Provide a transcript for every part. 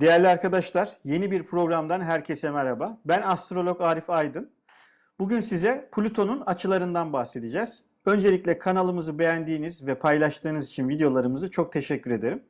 Değerli arkadaşlar, yeni bir programdan herkese merhaba. Ben astrolog Arif Aydın. Bugün size Plüton'un açılarından bahsedeceğiz. Öncelikle kanalımızı beğendiğiniz ve paylaştığınız için videolarımızı çok teşekkür ederim.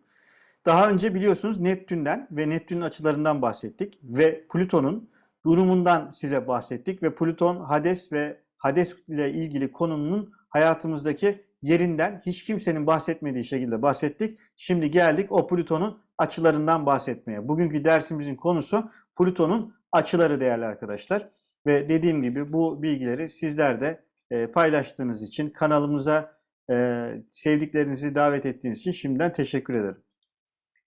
Daha önce biliyorsunuz Neptün'den ve Neptün'ün açılarından bahsettik ve Plüton'un durumundan size bahsettik ve Plüton, Hades ve Hades ile ilgili konunun hayatımızdaki yerinden hiç kimsenin bahsetmediği şekilde bahsettik. Şimdi geldik o Plüton'un açılarından bahsetmeye. Bugünkü dersimizin konusu Plüton'un açıları değerli arkadaşlar. Ve dediğim gibi bu bilgileri sizler de e, paylaştığınız için, kanalımıza e, sevdiklerinizi davet ettiğiniz için şimdiden teşekkür ederim.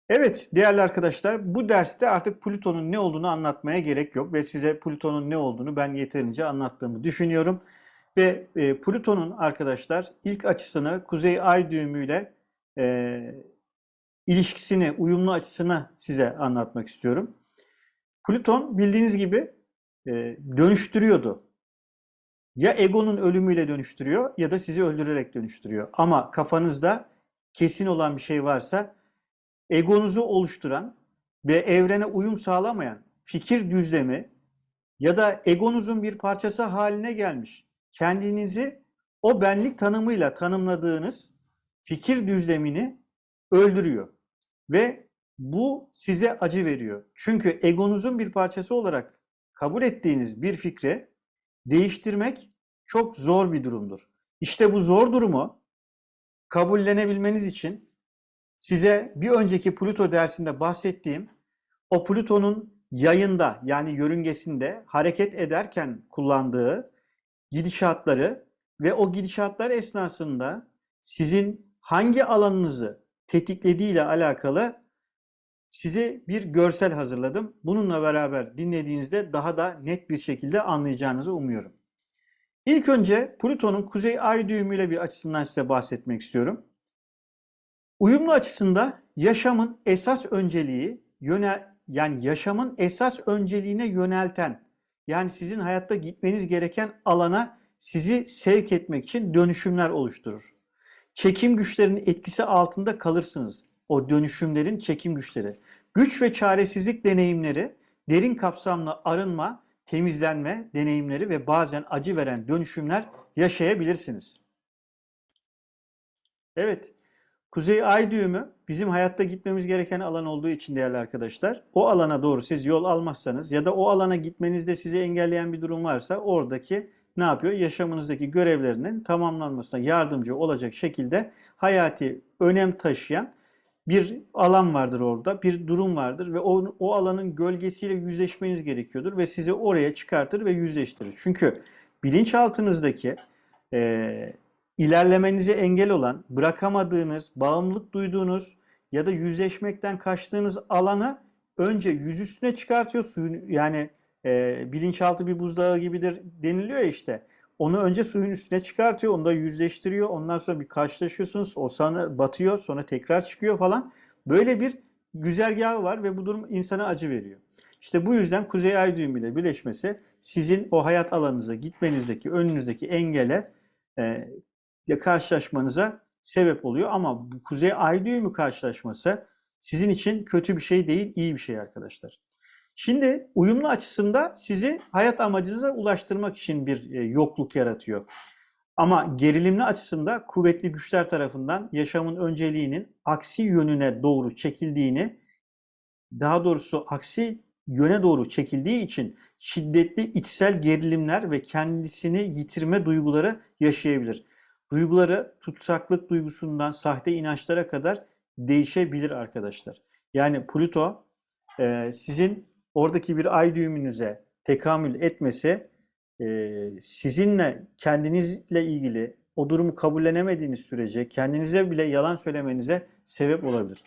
Evet değerli arkadaşlar bu derste artık Plüton'un ne olduğunu anlatmaya gerek yok ve size Plüton'un ne olduğunu ben yeterince anlattığımı düşünüyorum. Ve e, Plüton'un arkadaşlar ilk açısını Kuzey Ay düğümüyle e, ilişkisini, uyumlu açısını size anlatmak istiyorum. Plüton bildiğiniz gibi e, dönüştürüyordu. Ya egonun ölümüyle dönüştürüyor ya da sizi öldürerek dönüştürüyor. Ama kafanızda kesin olan bir şey varsa egonuzu oluşturan ve evrene uyum sağlamayan fikir düzlemi ya da egonuzun bir parçası haline gelmiş kendinizi o benlik tanımıyla tanımladığınız fikir düzlemini öldürüyor. Ve bu size acı veriyor. Çünkü egonuzun bir parçası olarak kabul ettiğiniz bir fikri değiştirmek çok zor bir durumdur. İşte bu zor durumu kabullenebilmeniz için size bir önceki Plüto dersinde bahsettiğim o Plüton'un yayında yani yörüngesinde hareket ederken kullandığı gidişatları ve o gidişatlar esnasında sizin hangi alanınızı tetiklediği ile alakalı size bir görsel hazırladım. Bununla beraber dinlediğinizde daha da net bir şekilde anlayacağınızı umuyorum. İlk önce Plüton'un kuzey ay düğümüyle bir açısından size bahsetmek istiyorum. Uyumlu açısında yaşamın esas önceliği yöne yani yaşamın esas önceliğine yönelten yani sizin hayatta gitmeniz gereken alana sizi sevk etmek için dönüşümler oluşturur. Çekim güçlerinin etkisi altında kalırsınız. O dönüşümlerin çekim güçleri. Güç ve çaresizlik deneyimleri, derin kapsamlı arınma, temizlenme deneyimleri ve bazen acı veren dönüşümler yaşayabilirsiniz. Evet, Kuzey Ay düğümü bizim hayatta gitmemiz gereken alan olduğu için değerli arkadaşlar. O alana doğru siz yol almazsanız ya da o alana gitmenizde sizi engelleyen bir durum varsa oradaki ne yapıyor? Yaşamınızdaki görevlerinin tamamlanmasına yardımcı olacak şekilde hayati önem taşıyan bir alan vardır orada, bir durum vardır ve o, o alanın gölgesiyle yüzleşmeniz gerekiyordur ve sizi oraya çıkartır ve yüzleştirir. Çünkü bilinçaltınızdaki e, ilerlemenize engel olan, bırakamadığınız, bağımlılık duyduğunuz ya da yüzleşmekten kaçtığınız alanı önce yüz üstüne çıkartıyor. Suyun yani e, bilinçaltı bir buzdağı gibidir deniliyor ya işte. Onu önce suyun üstüne çıkartıyor, onu da yüzleştiriyor. Ondan sonra bir karşılaşıyorsunuz. O sana batıyor, sonra tekrar çıkıyor falan. Böyle bir güzergahı var ve bu durum insana acı veriyor. İşte bu yüzden Kuzey Ay düğümü ile birleşmesi sizin o hayat alanınıza gitmenizdeki, önünüzdeki engele e, karşılaşmanıza sebep oluyor. Ama bu Kuzey Ay düğümü karşılaşması sizin için kötü bir şey değil, iyi bir şey arkadaşlar. Şimdi uyumlu açısında sizi hayat amacınıza ulaştırmak için bir e, yokluk yaratıyor. Ama gerilimli açısında kuvvetli güçler tarafından yaşamın önceliğinin aksi yönüne doğru çekildiğini, daha doğrusu aksi yöne doğru çekildiği için şiddetli içsel gerilimler ve kendisini yitirme duyguları yaşayabilir. Duyguları tutsaklık duygusundan sahte inançlara kadar değişebilir arkadaşlar. Yani Plüto e, sizin oradaki bir ay düğümünüze tekamül etmesi e, sizinle kendinizle ilgili o durumu kabullenemediğiniz sürece kendinize bile yalan söylemenize sebep olabilir.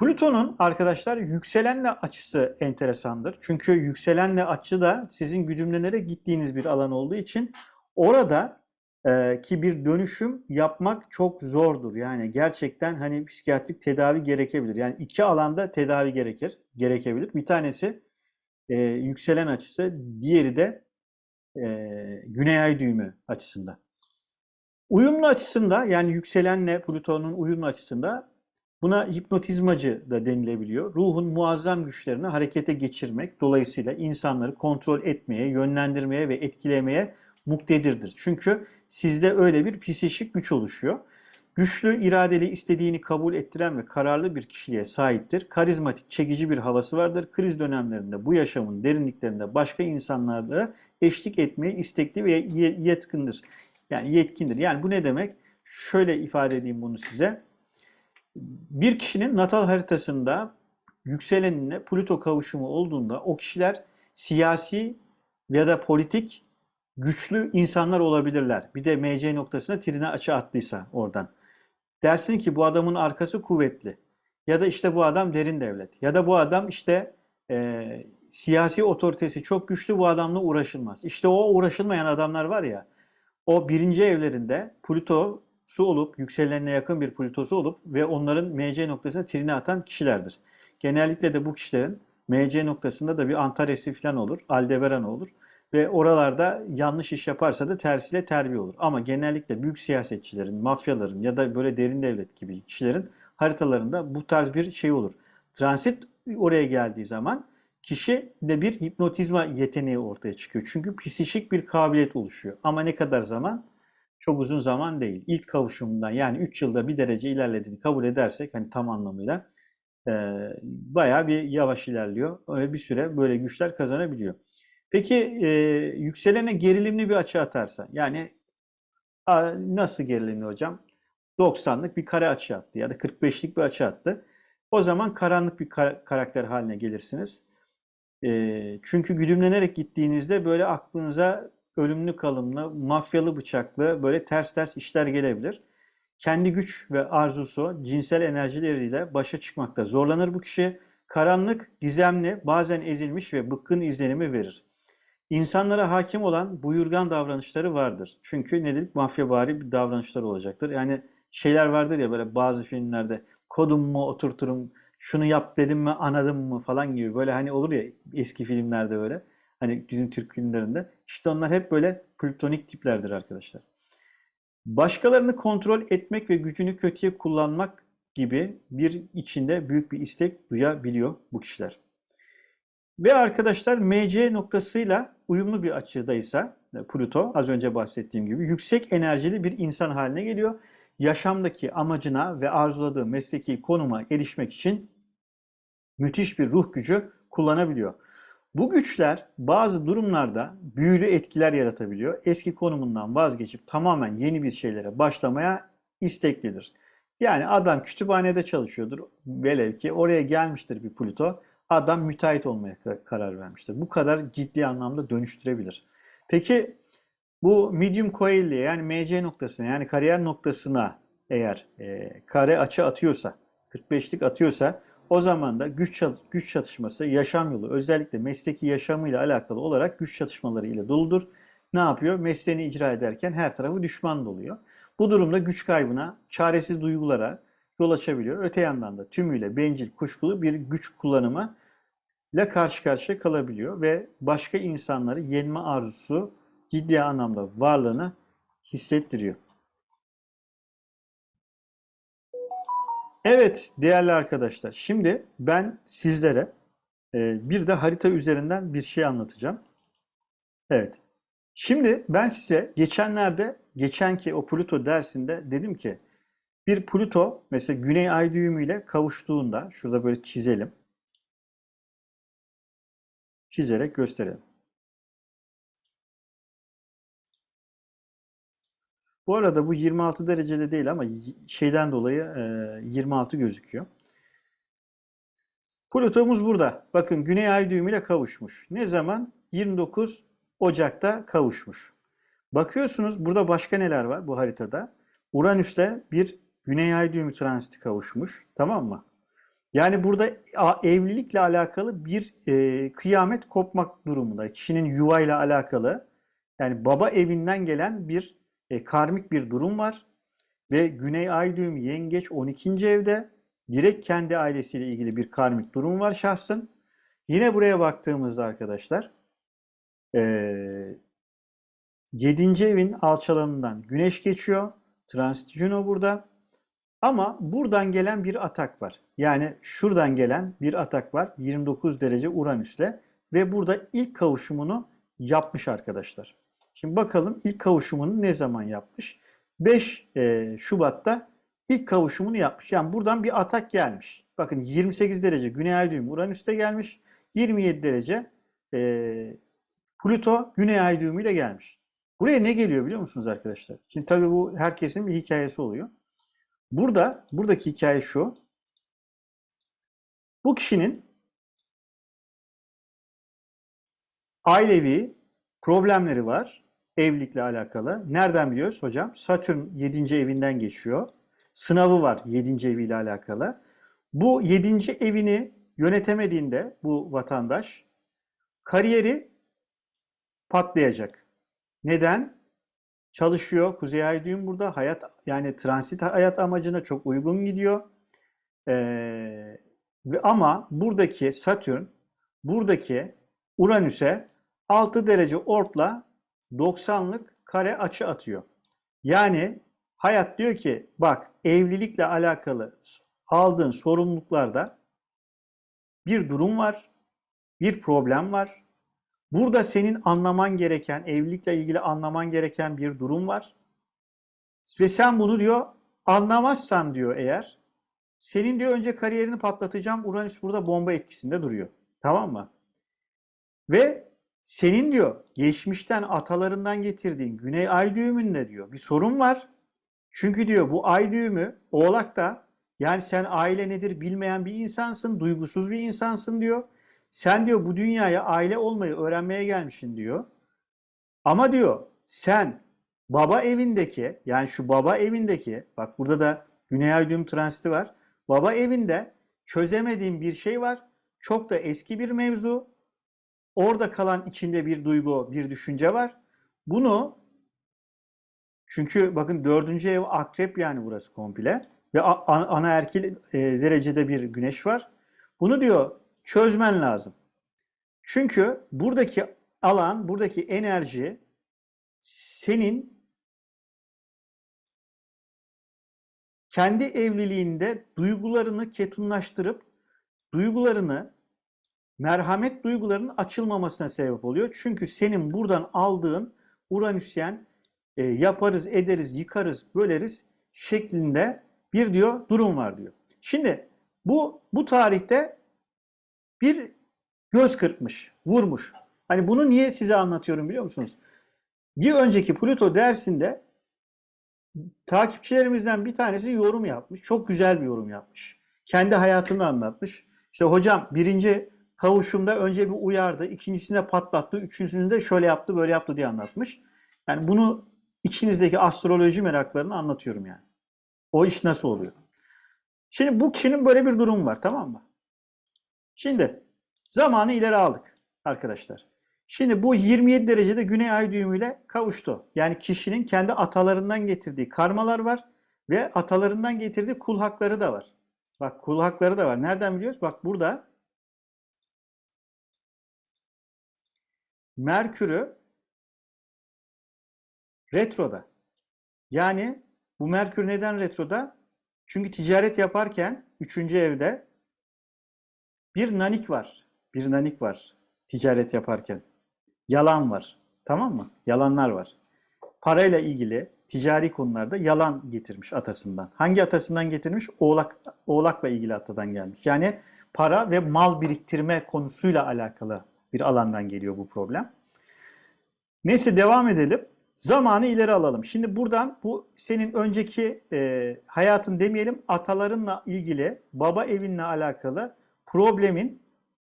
Plüton'un arkadaşlar yükselenle açısı enteresandır. Çünkü yükselenle açı da sizin güdümlenerek gittiğiniz bir alan olduğu için orada ki bir dönüşüm yapmak çok zordur. Yani gerçekten hani psikiyatrik tedavi gerekebilir. Yani iki alanda tedavi gerekir, gerekebilir. Bir tanesi e, yükselen açısı, diğeri de e, güney ay düğümü açısında. Uyumlu açısında yani yükselenle Plüton'un uyumlu açısında Buna hipnotizmacı da denilebiliyor. Ruhun muazzam güçlerini harekete geçirmek dolayısıyla insanları kontrol etmeye, yönlendirmeye ve etkilemeye muktedirdir. Çünkü sizde öyle bir psişik güç oluşuyor. Güçlü, iradeli, istediğini kabul ettiren ve kararlı bir kişiliğe sahiptir. Karizmatik, çekici bir havası vardır. Kriz dönemlerinde bu yaşamın derinliklerinde başka insanlarla eşlik etmeye istekli ve yetkindir. Yani yetkindir. Yani bu ne demek? Şöyle ifade edeyim bunu size. Bir kişinin natal haritasında yükselenine Plüto kavuşumu olduğunda o kişiler siyasi ya da politik güçlü insanlar olabilirler. Bir de MC noktasına trine açı attıysa oradan. Dersin ki bu adamın arkası kuvvetli. Ya da işte bu adam derin devlet. Ya da bu adam işte e, siyasi otoritesi çok güçlü bu adamla uğraşılmaz. İşte o uğraşılmayan adamlar var ya o birinci evlerinde Plüto'su olup yükselenine yakın bir Plüto'su olup ve onların MC noktasına trine atan kişilerdir. Genellikle de bu kişilerin MC noktasında da bir Antares'i falan olur, Aldebaran olur. Ve oralarda yanlış iş yaparsa da tersiyle terbiye olur. Ama genellikle büyük siyasetçilerin, mafyaların ya da böyle derin devlet gibi kişilerin haritalarında bu tarz bir şey olur. Transit oraya geldiği zaman kişi de bir hipnotizma yeteneği ortaya çıkıyor. Çünkü psişik bir kabiliyet oluşuyor. Ama ne kadar zaman? Çok uzun zaman değil. İlk kavuşumundan yani 3 yılda bir derece ilerlediğini kabul edersek hani tam anlamıyla e, bayağı bir yavaş ilerliyor. Öyle bir süre böyle güçler kazanabiliyor. Peki e, yükselene gerilimli bir açı atarsa yani a, nasıl gerilimli hocam? 90'lık bir kare açı attı ya da 45'lik bir açı attı. O zaman karanlık bir kar karakter haline gelirsiniz. E, çünkü güdümlenerek gittiğinizde böyle aklınıza ölümlü kalımlı, mafyalı bıçaklı böyle ters ters işler gelebilir. Kendi güç ve arzusu, cinsel enerjileriyle başa çıkmakta zorlanır bu kişi. Karanlık, gizemli, bazen ezilmiş ve bıkkın izlenimi verir. İnsanlara hakim olan buyurgan davranışları vardır. Çünkü ne dedik? Mafyavari bir davranışlar olacaktır. Yani şeyler vardır ya böyle bazı filmlerde kodum mu oturturum, şunu yap dedim mi anladım mı falan gibi böyle hani olur ya eski filmlerde böyle. Hani bizim Türk filmlerinde. İşte onlar hep böyle plütonik tiplerdir arkadaşlar. Başkalarını kontrol etmek ve gücünü kötüye kullanmak gibi bir içinde büyük bir istek duyabiliyor bu kişiler. Ve arkadaşlar MC noktasıyla uyumlu bir açıdaysa e, Pluto az önce bahsettiğim gibi yüksek enerjili bir insan haline geliyor. Yaşamdaki amacına ve arzuladığı mesleki konuma erişmek için müthiş bir ruh gücü kullanabiliyor. Bu güçler bazı durumlarda büyülü etkiler yaratabiliyor. Eski konumundan vazgeçip tamamen yeni bir şeylere başlamaya isteklidir. Yani adam kütüphanede çalışıyordur. Velev ki oraya gelmiştir bir Pluto adam müteahhit olmaya karar vermiştir. Bu kadar ciddi anlamda dönüştürebilir. Peki bu medium coil'liğe yani MC noktasına yani kariyer noktasına eğer e, kare açı atıyorsa, 45'lik atıyorsa o zaman da güç güç çatışması, yaşam yolu özellikle mesleki yaşamıyla alakalı olarak güç çatışmaları ile doludur. Ne yapıyor? Mesleğini icra ederken her tarafı düşman doluyor. Bu durumda güç kaybına, çaresiz duygulara yol açabiliyor. Öte yandan da tümüyle bencil, kuşkulu bir güç kullanımı ile karşı karşıya kalabiliyor ve başka insanları yenme arzusu ciddi anlamda varlığını hissettiriyor. Evet değerli arkadaşlar şimdi ben sizlere e, bir de harita üzerinden bir şey anlatacağım. Evet. Şimdi ben size geçenlerde geçenki o Pluto dersinde dedim ki bir Pluto mesela Güney Ay düğümüyle kavuştuğunda şurada böyle çizelim çizerek gösterelim. Bu arada bu 26 derecede değil ama şeyden dolayı 26 gözüküyor. Plütomuz burada. Bakın Güney Ay düğümüyle kavuşmuş. Ne zaman? 29 Ocak'ta kavuşmuş. Bakıyorsunuz burada başka neler var bu haritada? Uranüs'te bir Güney Ay düğümü transiti kavuşmuş. Tamam mı? Yani burada evlilikle alakalı bir e, kıyamet kopmak durumunda. Kişinin yuvayla alakalı yani baba evinden gelen bir e, karmik bir durum var. Ve Güney Ay düğümü yengeç 12. evde direkt kendi ailesiyle ilgili bir karmik durum var şahsın. Yine buraya baktığımızda arkadaşlar e, 7. evin alçalanından güneş geçiyor. Transit Juno burada. Ama buradan gelen bir atak var. Yani şuradan gelen bir atak var 29 derece Uranüs'le ve burada ilk kavuşumunu yapmış arkadaşlar. Şimdi bakalım ilk kavuşumunu ne zaman yapmış? 5 e, Şubat'ta ilk kavuşumunu yapmış. Yani buradan bir atak gelmiş. Bakın 28 derece Güney Ay düğümü Uranüs'te gelmiş. 27 derece e, Plüto Güney Ay düğümüyle gelmiş. Buraya ne geliyor biliyor musunuz arkadaşlar? Şimdi tabii bu herkesin bir hikayesi oluyor. Burada, buradaki hikaye şu. Bu kişinin ailevi problemleri var. Evlilikle alakalı. Nereden biliyoruz hocam? Satürn 7. evinden geçiyor. Sınavı var 7. eviyle alakalı. Bu 7. evini yönetemediğinde bu vatandaş kariyeri patlayacak. Neden? Çalışıyor. Kuzey Ay düğüm burada. Hayat yani transit hayat amacına çok uygun gidiyor. Ee, ve ama buradaki Satürn buradaki Uranüs'e 6 derece ortla 90'lık kare açı atıyor. Yani hayat diyor ki bak evlilikle alakalı aldığın sorumluluklarda bir durum var, bir problem var. Burada senin anlaman gereken, evlilikle ilgili anlaman gereken bir durum var. Ve sen bunu diyor anlamazsan diyor eğer, senin diyor önce kariyerini patlatacağım. Uranüs burada bomba etkisinde duruyor. Tamam mı? Ve senin diyor geçmişten atalarından getirdiğin Güney Ay düğümünde diyor bir sorun var. Çünkü diyor bu ay düğümü Oğlak'ta yani sen aile nedir bilmeyen bir insansın, duygusuz bir insansın diyor. Sen diyor bu dünyaya aile olmayı öğrenmeye gelmişsin diyor. Ama diyor sen baba evindeki yani şu baba evindeki bak burada da Güney Ay transiti var. Baba evinde çözemediğin bir şey var. Çok da eski bir mevzu. Orada kalan içinde bir duygu, bir düşünce var. Bunu çünkü bakın dördüncü ev akrep yani burası komple. Ve ana erkil e, derecede bir güneş var. Bunu diyor çözmen lazım. Çünkü buradaki alan, buradaki enerji senin kendi evliliğinde duygularını ketunlaştırıp duygularını merhamet duygularının açılmamasına sebep oluyor. Çünkü senin buradan aldığın Uranüsyen e, yaparız, ederiz, yıkarız, böleriz şeklinde bir diyor durum var diyor. Şimdi bu bu tarihte bir göz kırpmış, vurmuş. Hani bunu niye size anlatıyorum biliyor musunuz? Bir önceki Pluto dersinde takipçilerimizden bir tanesi yorum yapmış. Çok güzel bir yorum yapmış. Kendi hayatını anlatmış. İşte hocam birinci kavuşumda önce bir uyardı, ikincisinde patlattı, üçüncüsünde şöyle yaptı, böyle yaptı diye anlatmış. Yani bunu içinizdeki astroloji meraklarını anlatıyorum yani. O iş nasıl oluyor? Şimdi bu kişinin böyle bir durum var tamam mı? Şimdi zamanı ileri aldık arkadaşlar. Şimdi bu 27 derecede güney ay düğümüyle kavuştu. Yani kişinin kendi atalarından getirdiği karmalar var ve atalarından getirdiği kul hakları da var. Bak kul hakları da var. Nereden biliyoruz? Bak burada Merkür'ü retroda. Yani bu Merkür neden retroda? Çünkü ticaret yaparken 3. evde bir nanik var. Bir nanik var ticaret yaparken. Yalan var. Tamam mı? Yalanlar var. Parayla ilgili ticari konularda yalan getirmiş atasından. Hangi atasından getirmiş? Oğlak, oğlakla ilgili atadan gelmiş. Yani para ve mal biriktirme konusuyla alakalı bir alandan geliyor bu problem. Neyse devam edelim. Zamanı ileri alalım. Şimdi buradan bu senin önceki e, hayatın demeyelim atalarınla ilgili baba evinle alakalı problemin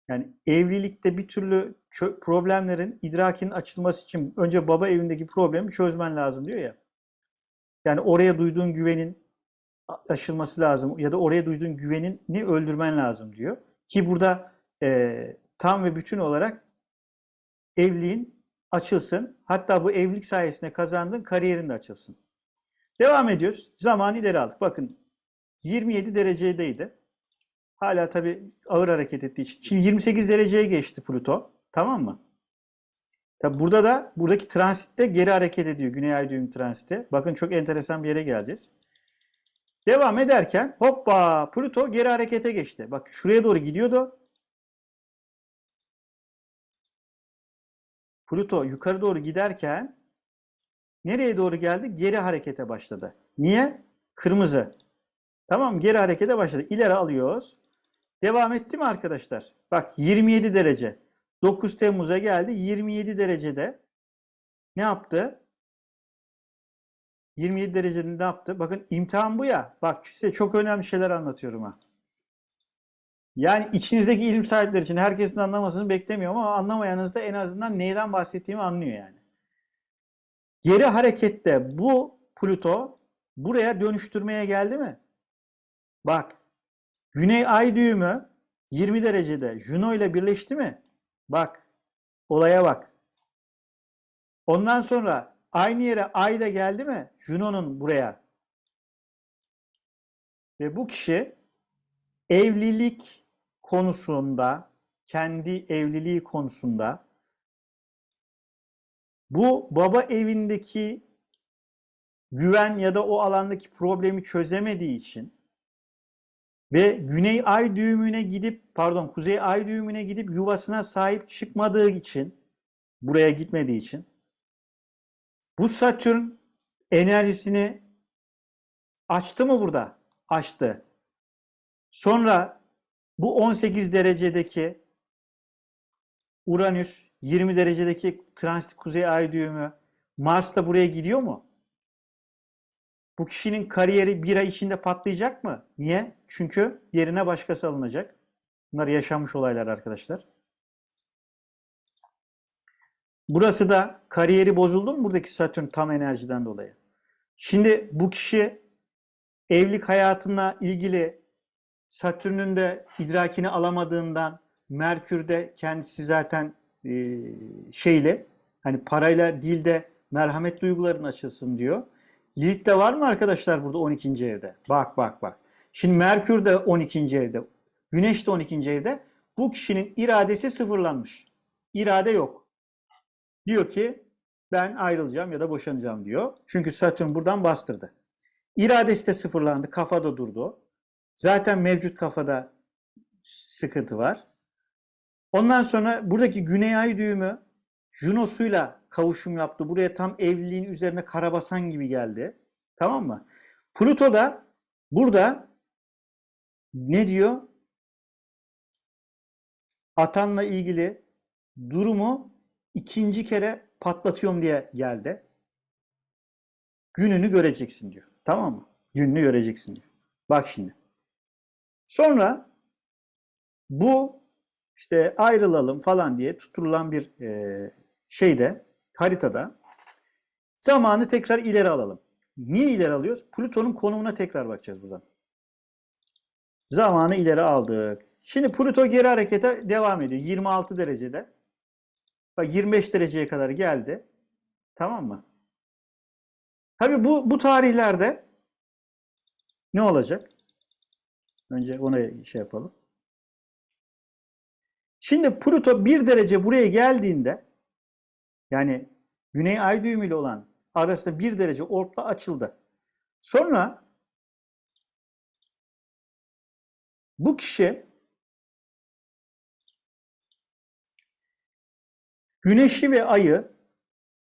yani evlilikte bir türlü problemlerin idrakin açılması için önce baba evindeki problemi çözmen lazım diyor ya. Yani oraya duyduğun güvenin aşılması lazım ya da oraya duyduğun güvenini öldürmen lazım diyor. Ki burada e, tam ve bütün olarak evliliğin açılsın. Hatta bu evlilik sayesinde kazandığın kariyerin de açılsın. Devam ediyoruz. Zaman ileri aldık. Bakın 27 derecedeydi. Hala tabii ağır hareket ettiği için. Şimdi 28 dereceye geçti Pluto. Tamam mı? Tabi burada da buradaki transitte geri hareket ediyor. Güney ay düğüm transiti. Bakın çok enteresan bir yere geleceğiz. Devam ederken hoppa Plüto geri harekete geçti. Bak şuraya doğru gidiyordu. Plüto yukarı doğru giderken nereye doğru geldi? Geri harekete başladı. Niye? Kırmızı. Tamam geri harekete başladı. İleri alıyoruz. Devam etti mi arkadaşlar? Bak 27 derece. 9 Temmuz'a geldi. 27 derecede ne yaptı? 27 derecede ne yaptı? Bakın imtihan bu ya. Bak size çok önemli şeyler anlatıyorum ha. Yani içinizdeki ilim sahipleri için herkesin anlamasını beklemiyorum ama anlamayanınız da en azından neyden bahsettiğimi anlıyor yani. Geri harekette bu Plüto buraya dönüştürmeye geldi mi? Bak Güney ay düğümü 20 derecede Juno ile birleşti mi? Bak olaya bak. Ondan sonra aynı yere ay da geldi mi? Juno'nun buraya. Ve bu kişi evlilik konusunda, kendi evliliği konusunda bu baba evindeki güven ya da o alandaki problemi çözemediği için ve güney ay düğümüne gidip pardon kuzey ay düğümüne gidip yuvasına sahip çıkmadığı için buraya gitmediği için bu Satürn enerjisini açtı mı burada? Açtı. Sonra bu 18 derecedeki Uranüs 20 derecedeki transit kuzey ay düğümü Mars da buraya gidiyor mu? Bu kişinin kariyeri bir ay içinde patlayacak mı? Niye? Çünkü yerine başkası alınacak. Bunlar yaşanmış olaylar arkadaşlar. Burası da kariyeri bozuldu mu buradaki Satürn tam enerjiden dolayı? Şimdi bu kişi evlilik hayatına ilgili Satürn'ün de idrakini alamadığından Merkür de kendisi zaten şeyle hani parayla değil de merhamet duyguların açılsın diyor. Lilith'te var mı arkadaşlar burada 12. evde? Bak bak bak. Şimdi Merkür de 12. evde. Güneş de 12. evde. Bu kişinin iradesi sıfırlanmış. İrade yok. Diyor ki ben ayrılacağım ya da boşanacağım diyor. Çünkü Satürn buradan bastırdı. İradesi de sıfırlandı. Kafada durdu. Zaten mevcut kafada sıkıntı var. Ondan sonra buradaki Güney Ay düğümü Junos'uyla kavuşum yaptı. Buraya tam evliliğin üzerine karabasan gibi geldi. Tamam mı? Pluto da burada ne diyor? Atanla ilgili durumu ikinci kere patlatıyorum diye geldi. Gününü göreceksin diyor. Tamam mı? Gününü göreceksin diyor. Bak şimdi. Sonra bu işte ayrılalım falan diye tutulan bir e, şeyde haritada zamanı tekrar ileri alalım. Niye ileri alıyoruz? Plüton'un konumuna tekrar bakacağız buradan. Zamanı ileri aldık. Şimdi Plüto geri harekete devam ediyor. 26 derecede. Bak 25 dereceye kadar geldi. Tamam mı? Tabi bu, bu tarihlerde ne olacak? Önce ona şey yapalım. Şimdi Plüto 1 derece buraya geldiğinde yani Güney Ay düğümü ile olan arasında 1 derece orta açıldı. Sonra bu kişi Güneşi ve Ay'ı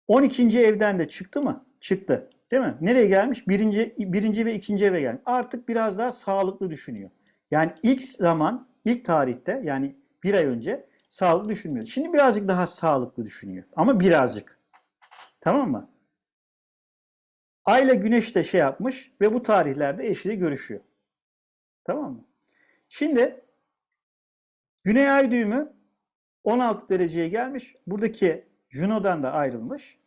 12. evden de çıktı mı? Çıktı. Değil mi? Nereye gelmiş? Birinci, birinci ve ikinci eve gelmiş. Artık biraz daha sağlıklı düşünüyor. Yani ilk zaman, ilk tarihte yani bir ay önce sağlıklı düşünmüyor. Şimdi birazcık daha sağlıklı düşünüyor. Ama birazcık. Tamam mı? Ay ile Güneş de şey yapmış ve bu tarihlerde eşiyle görüşüyor. Tamam mı? Şimdi Güney Ay düğümü 16 dereceye gelmiş. Buradaki Juno'dan da ayrılmış.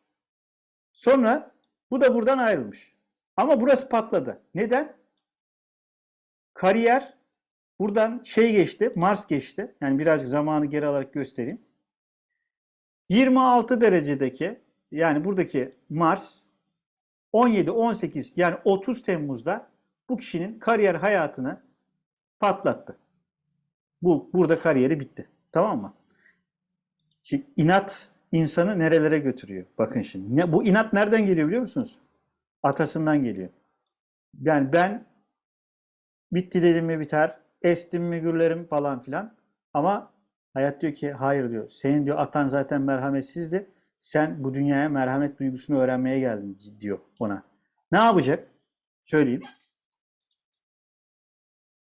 Sonra bu da buradan ayrılmış. Ama burası patladı. Neden? Kariyer buradan şey geçti, Mars geçti. Yani birazcık zamanı geri alarak göstereyim. 26 derecedeki yani buradaki Mars 17-18 yani 30 Temmuz'da bu kişinin kariyer hayatını patlattı. Bu burada kariyeri bitti. Tamam mı? Şimdi inat insanı nerelere götürüyor? Bakın şimdi. Bu inat nereden geliyor biliyor musunuz? Atasından geliyor. Yani ben Bitti dedim mi biter. Estim mi falan filan. Ama hayat diyor ki hayır diyor. Senin diyor atan zaten merhametsizdi. Sen bu dünyaya merhamet duygusunu öğrenmeye geldin diyor ona. Ne yapacak? Söyleyeyim.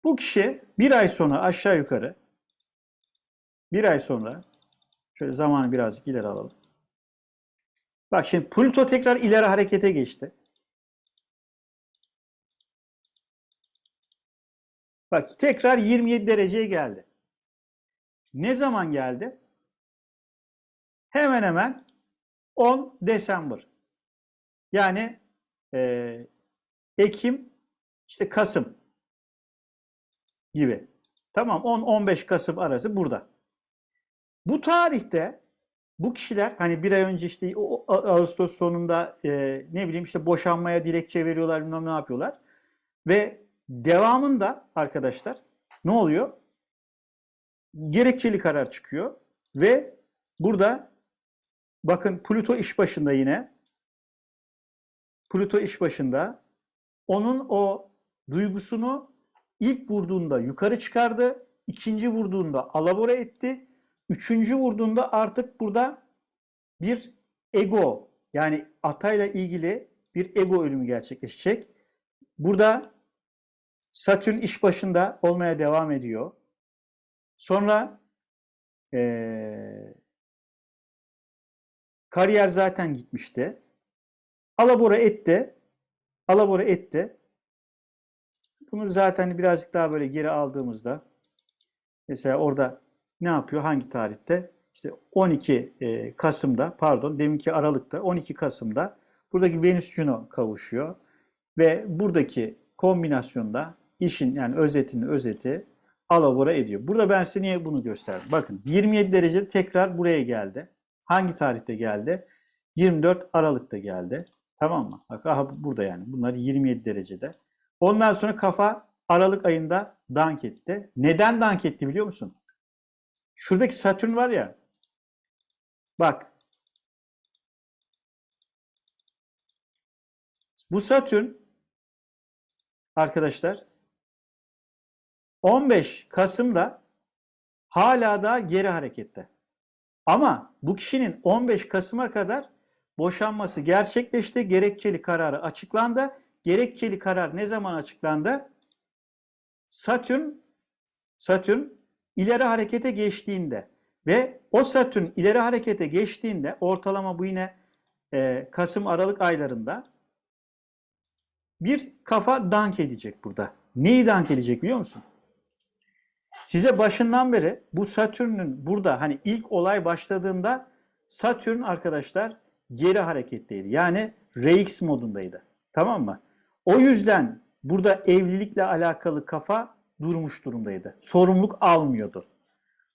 Bu kişi bir ay sonra aşağı yukarı bir ay sonra şöyle zamanı birazcık ileri alalım. Bak şimdi Plüto tekrar ileri harekete geçti. Bak tekrar 27 dereceye geldi. Ne zaman geldi? Hemen hemen 10 Desember. Yani e, Ekim, işte Kasım gibi. Tamam 10-15 Kasım arası burada. Bu tarihte bu kişiler hani bir ay önce işte Ağustos sonunda e, ne bileyim işte boşanmaya dilekçe veriyorlar bilmem ne yapıyorlar. Ve devamında arkadaşlar ne oluyor? Gerekçeli karar çıkıyor ve burada bakın Plüto iş başında yine. Plüto iş başında. Onun o duygusunu ilk vurduğunda yukarı çıkardı. ikinci vurduğunda alabora etti. Üçüncü vurduğunda artık burada bir ego yani atayla ilgili bir ego ölümü gerçekleşecek. Burada Satürn iş başında olmaya devam ediyor. Sonra eee, kariyer zaten gitmişti. Alabora etti. Alabora etti. Bunu zaten birazcık daha böyle geri aldığımızda mesela orada ne yapıyor? Hangi tarihte? İşte 12 e, Kasım'da pardon deminki Aralık'ta 12 Kasım'da buradaki Venüs Juno kavuşuyor ve buradaki kombinasyonda işin yani özetini özeti alabora ediyor. Burada ben size niye bunu gösterdim? Bakın 27 derece tekrar buraya geldi. Hangi tarihte geldi? 24 Aralık'ta geldi. Tamam mı? Bak aha burada yani. Bunlar 27 derecede. Ondan sonra kafa Aralık ayında dank etti. Neden dank etti biliyor musun? Şuradaki Satürn var ya. Bak. Bu Satürn arkadaşlar 15 Kasım'da hala da geri harekette. Ama bu kişinin 15 Kasım'a kadar boşanması gerçekleşti. Gerekçeli kararı açıklandı. Gerekçeli karar ne zaman açıklandı? Satürn Satürn ileri harekete geçtiğinde ve o Satürn ileri harekete geçtiğinde ortalama bu yine e, Kasım Aralık aylarında bir kafa dank edecek burada. Neyi dank edecek biliyor musun? Size başından beri bu Satürn'ün burada hani ilk olay başladığında Satürn arkadaşlar geri hareketteydi. Yani RX modundaydı. Tamam mı? O yüzden burada evlilikle alakalı kafa durmuş durumdaydı. Sorumluluk almıyordu.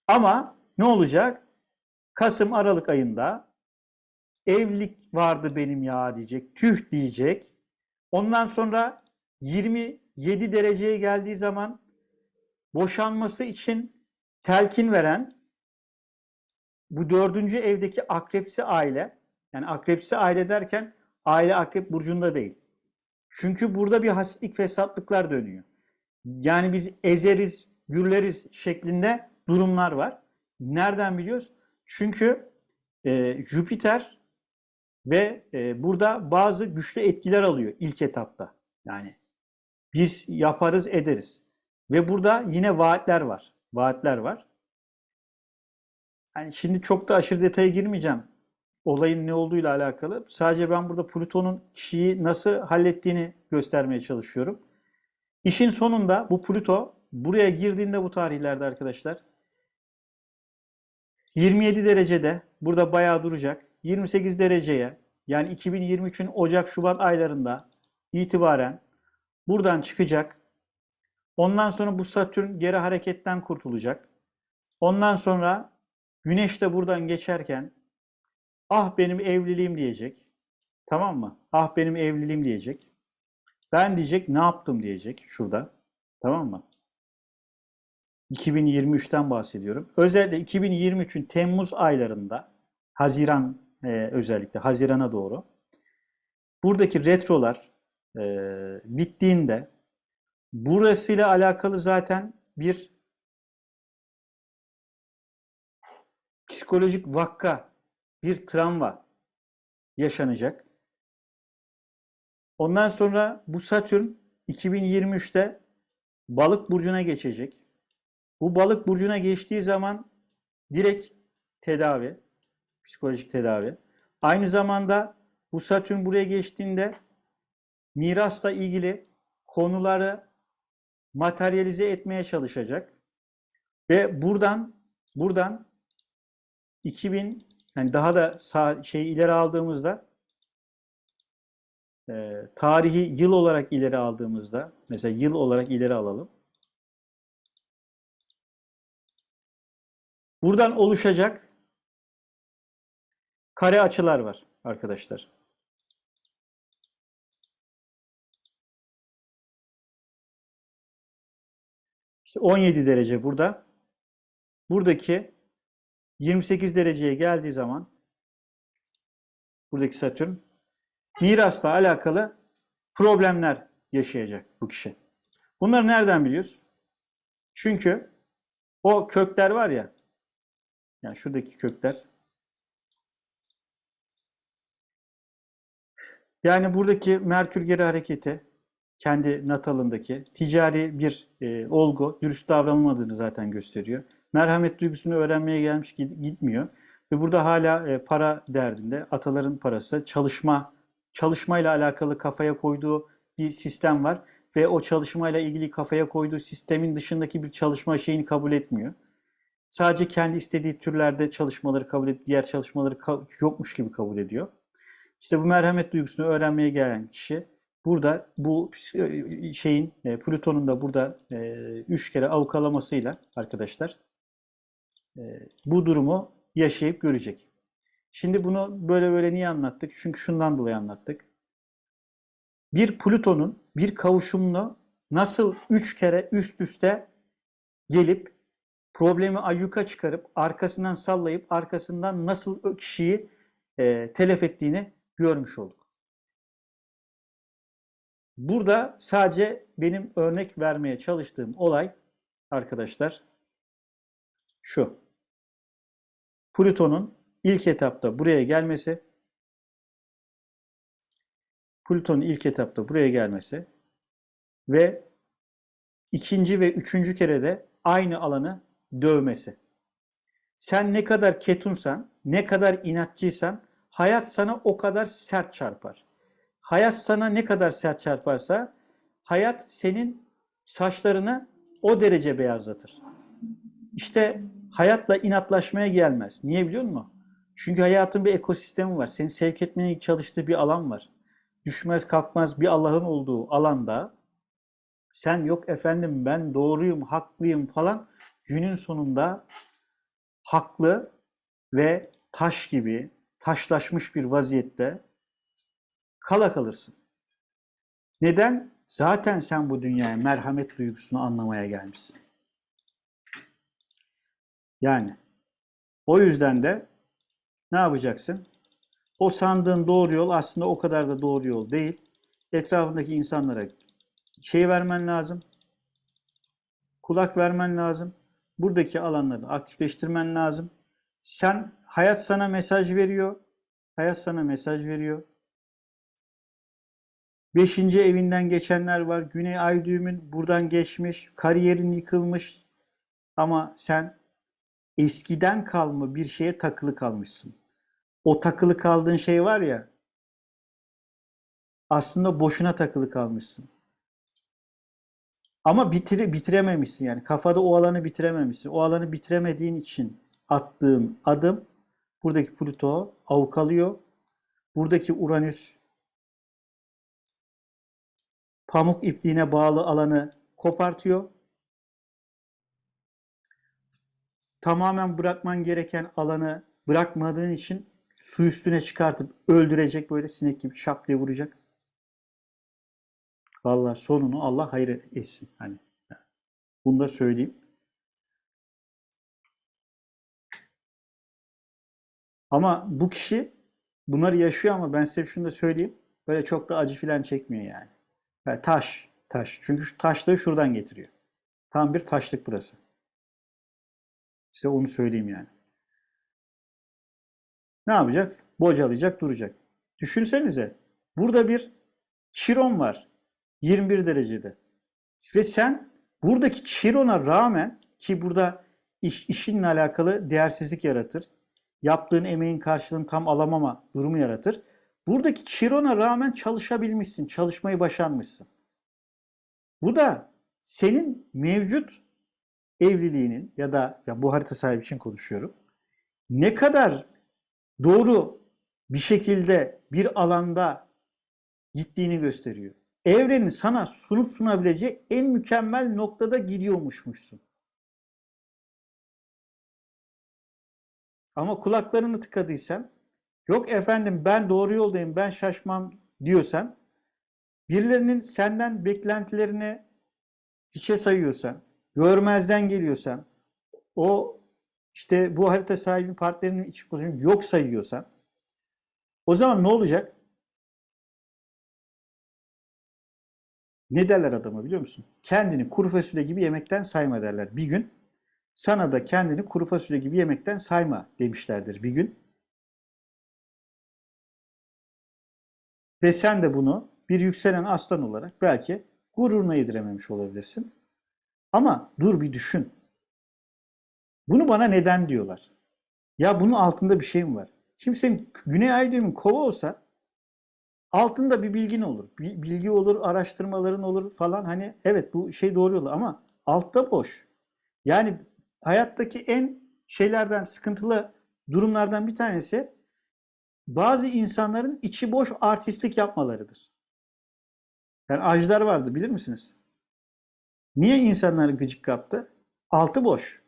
Ama ne olacak? Kasım Aralık ayında evlilik vardı benim ya diyecek. Tüh diyecek. Ondan sonra 27 dereceye geldiği zaman boşanması için telkin veren bu dördüncü evdeki akrepsi aile, yani akrepsi aile derken aile akrep burcunda değil. Çünkü burada bir hasitlik fesatlıklar dönüyor. Yani biz ezeriz, gürleriz şeklinde durumlar var. Nereden biliyoruz? Çünkü e, Jüpiter ve e, burada bazı güçlü etkiler alıyor ilk etapta. Yani biz yaparız ederiz. Ve burada yine vaatler var. Vaatler var. Yani şimdi çok da aşırı detaya girmeyeceğim. Olayın ne olduğuyla alakalı. Sadece ben burada Plüton'un kişiyi nasıl hallettiğini göstermeye çalışıyorum. İşin sonunda bu Plüto buraya girdiğinde bu tarihlerde arkadaşlar 27 derecede burada bayağı duracak. 28 dereceye yani 2023'ün Ocak-Şubat aylarında itibaren buradan çıkacak. Ondan sonra bu Satürn geri hareketten kurtulacak. Ondan sonra Güneş de buradan geçerken ah benim evliliğim diyecek. Tamam mı? Ah benim evliliğim diyecek. Ben diyecek ne yaptım diyecek şurada. Tamam mı? 2023'ten bahsediyorum. Özellikle 2023'ün Temmuz aylarında Haziran e, özellikle Haziran'a doğru buradaki retrolar e, bittiğinde Burasıyla alakalı zaten bir psikolojik vakka, bir travma yaşanacak. Ondan sonra bu Satürn 2023'te Balık burcuna geçecek. Bu Balık burcuna geçtiği zaman direkt tedavi, psikolojik tedavi. Aynı zamanda bu Satürn buraya geçtiğinde mirasla ilgili konuları materyalize etmeye çalışacak. Ve buradan buradan 2000 yani daha da sağ, şey ileri aldığımızda e, tarihi yıl olarak ileri aldığımızda mesela yıl olarak ileri alalım. Buradan oluşacak kare açılar var arkadaşlar. İşte 17 derece burada. Buradaki 28 dereceye geldiği zaman buradaki Satürn mirasla alakalı problemler yaşayacak bu kişi. Bunları nereden biliyoruz? Çünkü o kökler var ya yani şuradaki kökler yani buradaki Merkür geri hareketi kendi natalındaki ticari bir e, olgu dürüst davranılmadığını zaten gösteriyor. Merhamet duygusunu öğrenmeye gelmiş gitmiyor. Ve burada hala e, para derdinde ataların parası çalışma çalışmayla alakalı kafaya koyduğu bir sistem var ve o çalışmayla ilgili kafaya koyduğu sistemin dışındaki bir çalışma şeyini kabul etmiyor. Sadece kendi istediği türlerde çalışmaları kabul edip diğer çalışmaları yokmuş gibi kabul ediyor. İşte bu merhamet duygusunu öğrenmeye gelen kişi burada bu e, şeyin e, Plüton'un da burada e, üç kere avukalamasıyla arkadaşlar bu durumu yaşayıp görecek. Şimdi bunu böyle böyle niye anlattık? Çünkü şundan dolayı anlattık. Bir Plüton'un bir kavuşumunu nasıl üç kere üst üste gelip problemi ayyuka çıkarıp arkasından sallayıp arkasından nasıl kişiyi e, telef ettiğini görmüş olduk. Burada sadece benim örnek vermeye çalıştığım olay arkadaşlar şu. Plüton'un ilk etapta buraya gelmesi, Plüton'un ilk etapta buraya gelmesi ve ikinci ve üçüncü kere de aynı alanı dövmesi. Sen ne kadar ketunsan, ne kadar inatçıysan hayat sana o kadar sert çarpar. Hayat sana ne kadar sert çarparsa hayat senin saçlarını o derece beyazlatır. İşte hayatla inatlaşmaya gelmez. Niye biliyor musun? Çünkü hayatın bir ekosistemi var. Seni sevk etmeye çalıştığı bir alan var. Düşmez kalkmaz bir Allah'ın olduğu alanda sen yok efendim ben doğruyum, haklıyım falan günün sonunda haklı ve taş gibi taşlaşmış bir vaziyette kala kalırsın. Neden? Zaten sen bu dünyaya merhamet duygusunu anlamaya gelmişsin. Yani o yüzden de ne yapacaksın? O sandığın doğru yol aslında o kadar da doğru yol değil. Etrafındaki insanlara şey vermen lazım. Kulak vermen lazım. Buradaki alanları aktifleştirmen lazım. Sen hayat sana mesaj veriyor. Hayat sana mesaj veriyor. Beşinci evinden geçenler var. Güney ay düğümün buradan geçmiş. Kariyerin yıkılmış. Ama sen eskiden kalma bir şeye takılı kalmışsın. O takılı kaldığın şey var ya aslında boşuna takılı kalmışsın. Ama bitire, bitirememişsin yani. Kafada o alanı bitirememişsin. O alanı bitiremediğin için attığın adım buradaki Pluto avukalıyor. Buradaki Uranüs pamuk ipliğine bağlı alanı kopartıyor. Tamamen bırakman gereken alanı bırakmadığın için su üstüne çıkartıp öldürecek böyle sinek gibi şap diye vuracak. Vallahi sonunu Allah hayır etsin. Hani bunu da söyleyeyim. Ama bu kişi bunları yaşıyor ama ben size şunu da söyleyeyim. Böyle çok da acı filan çekmiyor yani. Yani taş, taş. Çünkü şu taşlığı şuradan getiriyor. Tam bir taşlık burası. Size onu söyleyeyim yani. Ne yapacak? Bocalayacak, duracak. Düşünsenize. Burada bir çiron var. 21 derecede. Ve sen buradaki çirona rağmen ki burada iş, işinle alakalı değersizlik yaratır. Yaptığın emeğin karşılığını tam alamama durumu yaratır. Buradaki çirona rağmen çalışabilmişsin, çalışmayı başarmışsın. Bu da senin mevcut evliliğinin ya da ya bu harita sahibi için konuşuyorum. Ne kadar doğru bir şekilde bir alanda gittiğini gösteriyor. Evrenin sana sunup sunabileceği en mükemmel noktada gidiyormuşmuşsun. Ama kulaklarını tıkadıysan, yok efendim ben doğru yoldayım, ben şaşmam diyorsan, birilerinin senden beklentilerini hiçe sayıyorsan, görmezden geliyorsan, o işte bu harita sahibi partnerinin iç pozisyonu yok sayıyorsan, o zaman ne olacak? Ne derler adama biliyor musun? Kendini kuru fasulye gibi yemekten sayma derler. Bir gün sana da kendini kuru fasulye gibi yemekten sayma demişlerdir bir gün. Ve sen de bunu bir yükselen aslan olarak belki gururuna yedirememiş olabilirsin. Ama dur bir düşün. Bunu bana neden diyorlar? Ya bunun altında bir şey mi var? Şimdi senin Güney Ay düğümün kova olsa altında bir bilgin olur. Bilgi olur, araştırmaların olur falan. Hani evet bu şey doğru yolu ama altta boş. Yani hayattaki en şeylerden, sıkıntılı durumlardan bir tanesi bazı insanların içi boş artistlik yapmalarıdır. Yani ajlar vardı bilir misiniz? Niye insanları gıcık kaptı? Altı boş.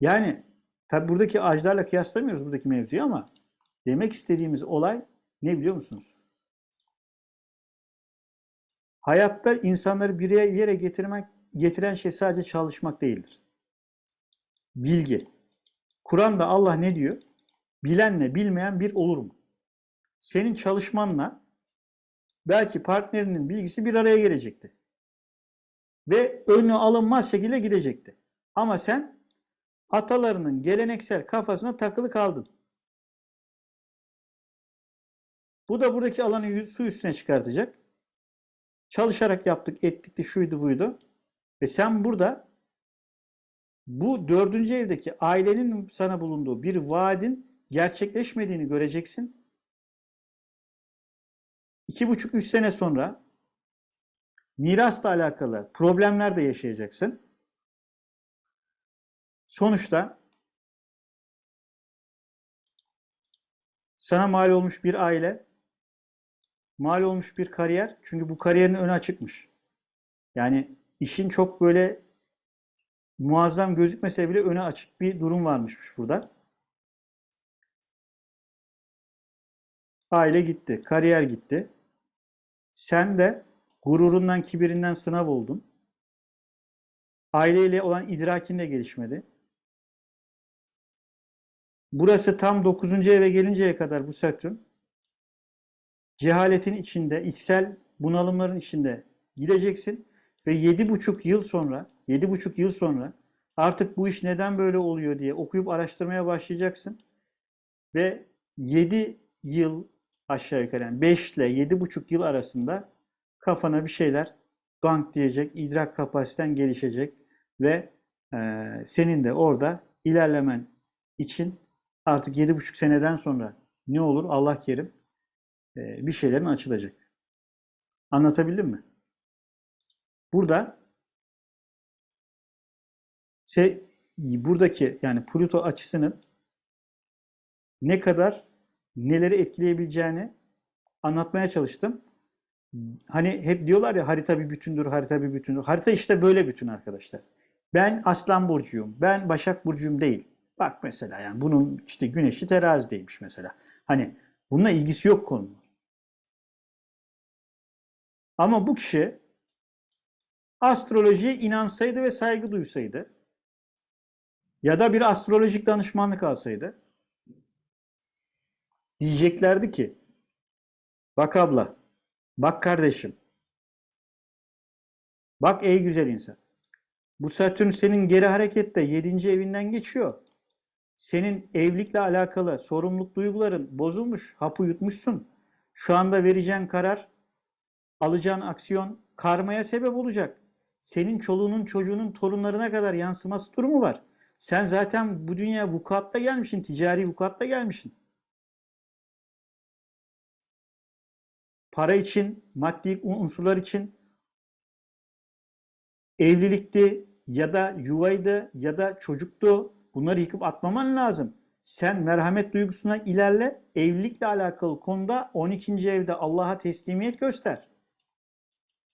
Yani tabi buradaki ajlarla kıyaslamıyoruz buradaki mevzuyu ama demek istediğimiz olay ne biliyor musunuz? Hayatta insanları bir yere getirmek, getiren şey sadece çalışmak değildir. Bilgi. Kur'an'da Allah ne diyor? Bilenle bilmeyen bir olur mu? Senin çalışmanla belki partnerinin bilgisi bir araya gelecekti. Ve önü alınmaz şekilde gidecekti. Ama sen atalarının geleneksel kafasına takılı kaldın. Bu da buradaki alanı su üstüne çıkartacak. Çalışarak yaptık, ettik de şuydu buydu. Ve sen burada bu dördüncü evdeki ailenin sana bulunduğu bir vaadin gerçekleşmediğini göreceksin. İki buçuk, üç sene sonra mirasla alakalı problemler de yaşayacaksın. Sonuçta sana mal olmuş bir aile, mal olmuş bir kariyer. Çünkü bu kariyerin önü açıkmış. Yani işin çok böyle muazzam gözükmese bile öne açık bir durum varmış burada. Aile gitti, kariyer gitti. Sen de gururundan, kibirinden sınav oldun. Aileyle olan idrakin de gelişmedi. Burası tam 9. eve gelinceye kadar bu Satürn cehaletin içinde, içsel bunalımların içinde gideceksin ve 7,5 yıl sonra, 7,5 yıl sonra artık bu iş neden böyle oluyor diye okuyup araştırmaya başlayacaksın. Ve 7 yıl aşağı yukarı yani 5 ile 7,5 yıl arasında kafana bir şeyler bank diyecek, idrak kapasiten gelişecek ve e, senin de orada ilerlemen için artık 7,5 seneden sonra ne olur Allah kerim e, bir şeylerin açılacak. Anlatabildim mi? Burada şey, buradaki yani Pluto açısının ne kadar neleri etkileyebileceğini anlatmaya çalıştım. Hani hep diyorlar ya harita bir bütündür, harita bir bütündür. Harita işte böyle bütün arkadaşlar. Ben Aslan Burcu'yum, ben Başak Burcu'yum değil. Bak mesela yani bunun işte güneşi terazideymiş mesela. Hani bununla ilgisi yok konunun. Ama bu kişi astrolojiye inansaydı ve saygı duysaydı ya da bir astrolojik danışmanlık alsaydı diyeceklerdi ki bak abla, bak kardeşim Bak ey güzel insan. Bu Satürn senin geri harekette 7. evinden geçiyor. Senin evlilikle alakalı sorumluluk duyguların bozulmuş, hapı yutmuşsun. Şu anda vereceğin karar, alacağın aksiyon karmaya sebep olacak. Senin çoluğunun çocuğunun torunlarına kadar yansıması durumu var. Sen zaten bu dünya vukuatta gelmişsin, ticari vukuatta gelmişsin. Para için, maddi unsurlar için evlilikti ya da yuvaydı ya da çocuktu. Bunları yıkıp atmaman lazım. Sen merhamet duygusuna ilerle. Evlilikle alakalı konuda 12. evde Allah'a teslimiyet göster.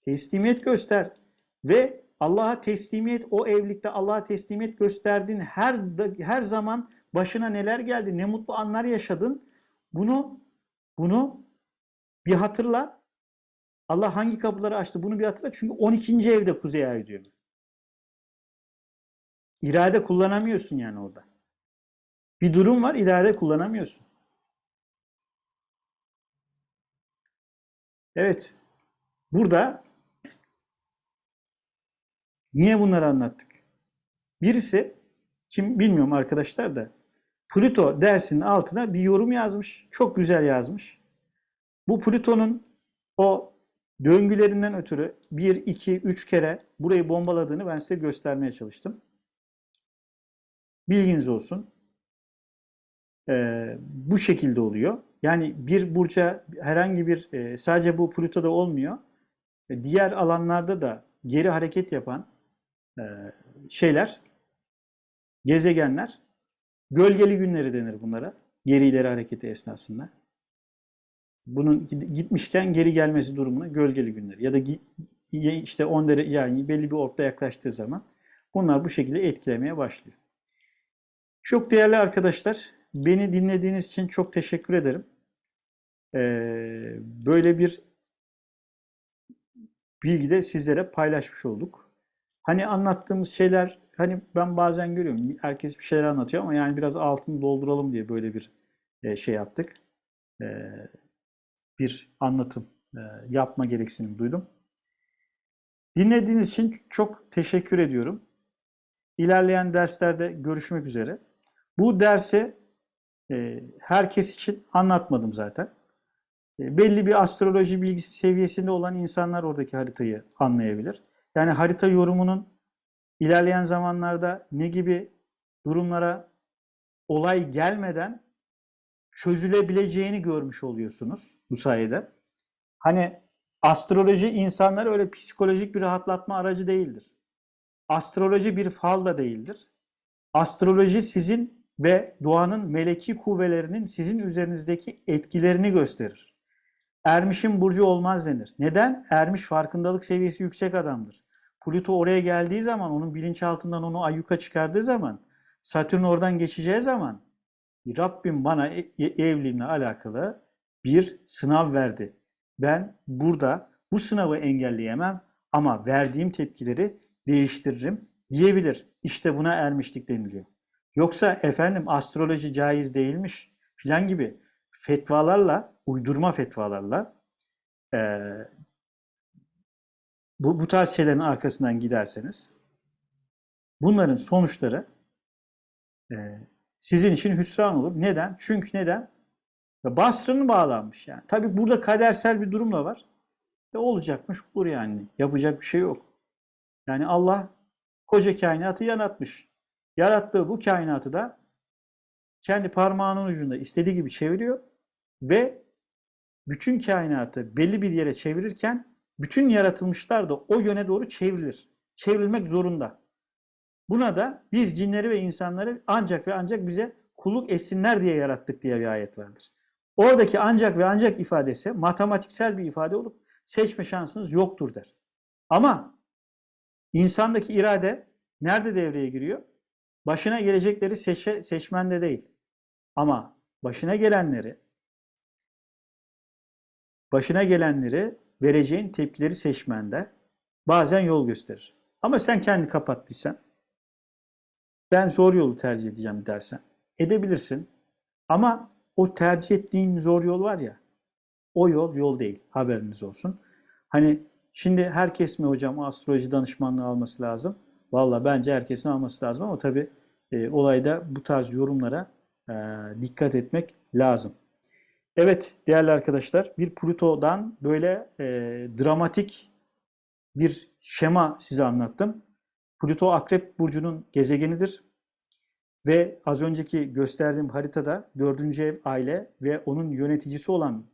Teslimiyet göster. Ve Allah'a teslimiyet, o evlilikte Allah'a teslimiyet gösterdiğin her her zaman başına neler geldi, ne mutlu anlar yaşadın. Bunu bunu bir hatırla. Allah hangi kapıları açtı bunu bir hatırla. Çünkü 12. evde Kuzey Ay diyor. İrade kullanamıyorsun yani orada. Bir durum var, irade kullanamıyorsun. Evet. Burada niye bunları anlattık? Birisi kim bilmiyorum arkadaşlar da Pluto dersinin altına bir yorum yazmış. Çok güzel yazmış. Bu Plüton'un o döngülerinden ötürü 1, 2, 3 kere burayı bombaladığını ben size göstermeye çalıştım. Bilginiz olsun. Ee, bu şekilde oluyor. Yani bir burca herhangi bir e, sadece bu Plüto'da olmuyor. E, diğer alanlarda da geri hareket yapan e, şeyler, gezegenler, gölgeli günleri denir bunlara. Geri ileri hareketi esnasında. Bunun gitmişken geri gelmesi durumuna gölgeli günleri ya da işte 10 derece yani belli bir orta yaklaştığı zaman bunlar bu şekilde etkilemeye başlıyor. Çok değerli arkadaşlar, beni dinlediğiniz için çok teşekkür ederim. Ee, böyle bir bilgi de sizlere paylaşmış olduk. Hani anlattığımız şeyler, hani ben bazen görüyorum, herkes bir şeyler anlatıyor ama yani biraz altını dolduralım diye böyle bir e, şey yaptık. Ee, bir anlatım e, yapma gereksinim duydum. Dinlediğiniz için çok teşekkür ediyorum. İlerleyen derslerde görüşmek üzere. Bu dersi e, herkes için anlatmadım zaten. E, belli bir astroloji bilgisi seviyesinde olan insanlar oradaki haritayı anlayabilir. Yani harita yorumunun ilerleyen zamanlarda ne gibi durumlara olay gelmeden çözülebileceğini görmüş oluyorsunuz bu sayede. Hani astroloji insanlar öyle psikolojik bir rahatlatma aracı değildir. Astroloji bir fal da değildir. Astroloji sizin ve doğanın meleki kuvvelerinin sizin üzerinizdeki etkilerini gösterir. Ermiş'in burcu olmaz denir. Neden? Ermiş farkındalık seviyesi yüksek adamdır. Pluto oraya geldiği zaman, onun bilinçaltından onu ayyuka çıkardığı zaman, Satürn oradan geçeceği zaman Rabbim bana e, e, evliliğimle alakalı bir sınav verdi. Ben burada bu sınavı engelleyemem ama verdiğim tepkileri değiştiririm diyebilir. İşte buna ermişlik deniliyor. Yoksa efendim astroloji caiz değilmiş filan gibi fetvalarla, uydurma fetvalarla e, bu, bu tarz şeylerin arkasından giderseniz bunların sonuçları e, sizin için hüsran olur. Neden? Çünkü neden? Basra'nın bağlanmış yani. Tabi burada kadersel bir durum da var. Ve olacakmış olur yani. Yapacak bir şey yok. Yani Allah koca kainatı yaratmış. Yarattığı bu kainatı da kendi parmağının ucunda istediği gibi çeviriyor ve bütün kainatı belli bir yere çevirirken bütün yaratılmışlar da o yöne doğru çevrilir. Çevrilmek zorunda. Buna da biz cinleri ve insanları ancak ve ancak bize kulluk etsinler diye yarattık diye bir ayet vardır. Oradaki ancak ve ancak ifadesi matematiksel bir ifade olup seçme şansınız yoktur der. Ama insandaki irade nerede devreye giriyor? Başına gelecekleri seçe, seçmende değil. Ama başına gelenleri başına gelenleri vereceğin tepkileri seçmende bazen yol gösterir. Ama sen kendi kapattıysan ben zor yolu tercih edeceğim dersen edebilirsin. Ama o tercih ettiğin zor yol var ya o yol yol değil haberiniz olsun. Hani Şimdi herkes mi hocam astroloji danışmanlığı alması lazım? Valla bence herkesin alması lazım ama tabii e, olayda bu tarz yorumlara e, dikkat etmek lazım. Evet değerli arkadaşlar bir Plüto'dan böyle e, dramatik bir şema size anlattım. Plüto Akrep Burcu'nun gezegenidir. Ve az önceki gösterdiğim haritada dördüncü ev aile ve onun yöneticisi olan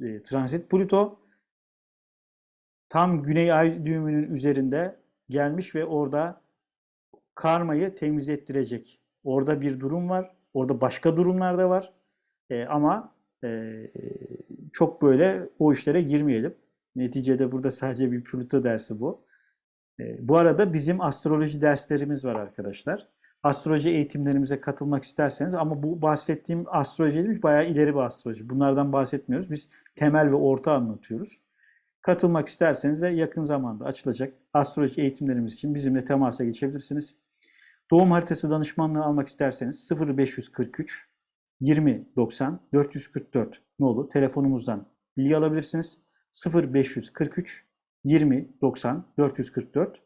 e, transit Plüto tam güney ay düğümünün üzerinde gelmiş ve orada karmayı temiz ettirecek. Orada bir durum var. Orada başka durumlar da var. E, ama e, çok böyle o işlere girmeyelim. Neticede burada sadece bir Plüto dersi bu. E, bu arada bizim astroloji derslerimiz var arkadaşlar. Astroloji eğitimlerimize katılmak isterseniz ama bu bahsettiğim astroloji değil, bayağı ileri bir astroloji. Bunlardan bahsetmiyoruz. Biz temel ve orta anlatıyoruz. Katılmak isterseniz de yakın zamanda açılacak astroloji eğitimlerimiz için bizimle temasa geçebilirsiniz. Doğum haritası danışmanlığı almak isterseniz 0543 20 90 444 nolu telefonumuzdan bilgi alabilirsiniz. 0543 20 90 444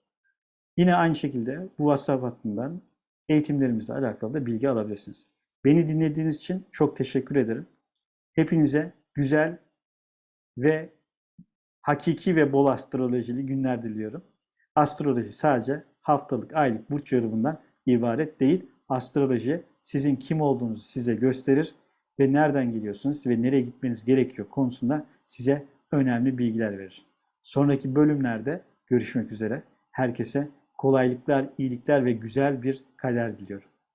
Yine aynı şekilde bu WhatsApp hattından eğitimlerimizle alakalı da bilgi alabilirsiniz. Beni dinlediğiniz için çok teşekkür ederim. Hepinize güzel ve hakiki ve bol astrolojili günler diliyorum. Astroloji sadece haftalık, aylık burç yorumundan ibaret değil. Astroloji sizin kim olduğunuzu size gösterir ve nereden geliyorsunuz ve nereye gitmeniz gerekiyor konusunda size önemli bilgiler verir. Sonraki bölümlerde görüşmek üzere. Herkese kolaylıklar, iyilikler ve güzel bir kader diliyorum.